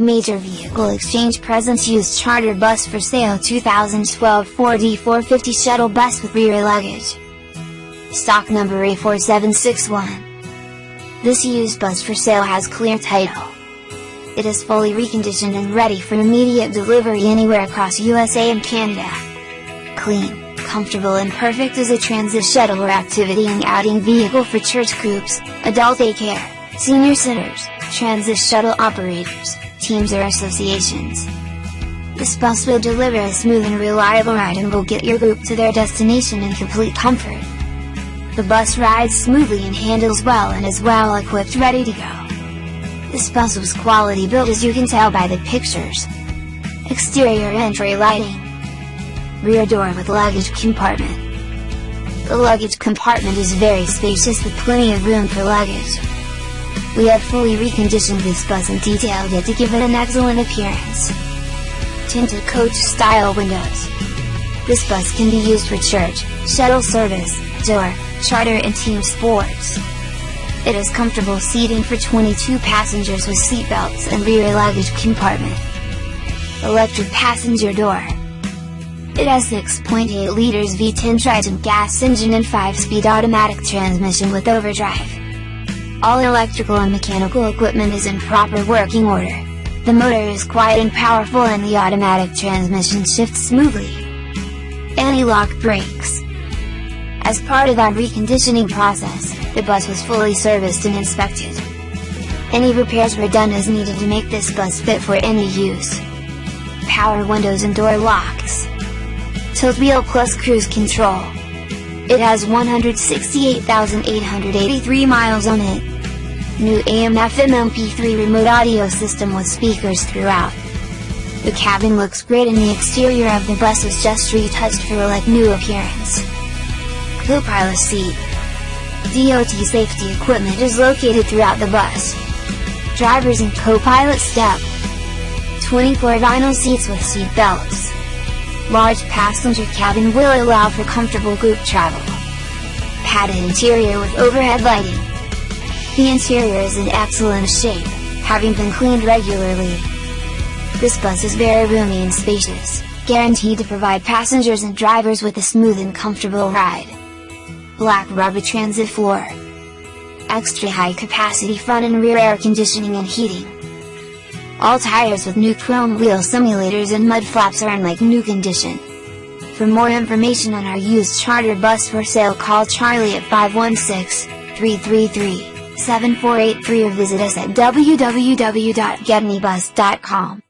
Major Vehicle Exchange presents used charter bus for sale 2012 4D 450 shuttle bus with rear luggage. Stock number A4761. This used bus for sale has clear title. It is fully reconditioned and ready for immediate delivery anywhere across USA and Canada. Clean, comfortable and perfect as a transit shuttle or activity and outing vehicle for church groups, adult daycare, senior centers, transit shuttle operators, teams or associations. This bus will deliver a smooth and reliable ride and will get your group to their destination in complete comfort. The bus rides smoothly and handles well and is well equipped ready to go. This bus was quality built as you can tell by the pictures. Exterior entry lighting. Rear door with luggage compartment. The luggage compartment is very spacious with plenty of room for luggage. We have fully reconditioned this bus and detailed it to give it an excellent appearance. Tinted coach style windows. This bus can be used for church, shuttle service, tour, charter and team sports. It has comfortable seating for 22 passengers with seatbelts and rear luggage compartment. Electric passenger door. It has 6.8 liters V10 Triton gas engine and 5-speed automatic transmission with overdrive. All electrical and mechanical equipment is in proper working order. The motor is quiet and powerful and the automatic transmission shifts smoothly. Anti-lock brakes. As part of our reconditioning process, the bus was fully serviced and inspected. Any repairs were done as needed to make this bus fit for any use. Power windows and door locks. Tilt wheel plus cruise control. It has 168,883 miles on it. New AM FM MP3 remote audio system with speakers throughout. The cabin looks great and the exterior of the bus was just retouched for a like new appearance. Co-pilot seat. DOT safety equipment is located throughout the bus. Drivers and co-pilot step. 24 vinyl seats with seat belts. Large passenger cabin will allow for comfortable group travel. Padded interior with overhead lighting. The interior is in excellent shape, having been cleaned regularly. This bus is very roomy and spacious, guaranteed to provide passengers and drivers with a smooth and comfortable ride. Black rubber transit floor. Extra high capacity front and rear air conditioning and heating. All tires with new chrome wheel simulators and mud flaps are in like new condition. For more information on our used charter bus for sale call Charlie at 516-333-7483 or visit us at www.getmebus.com.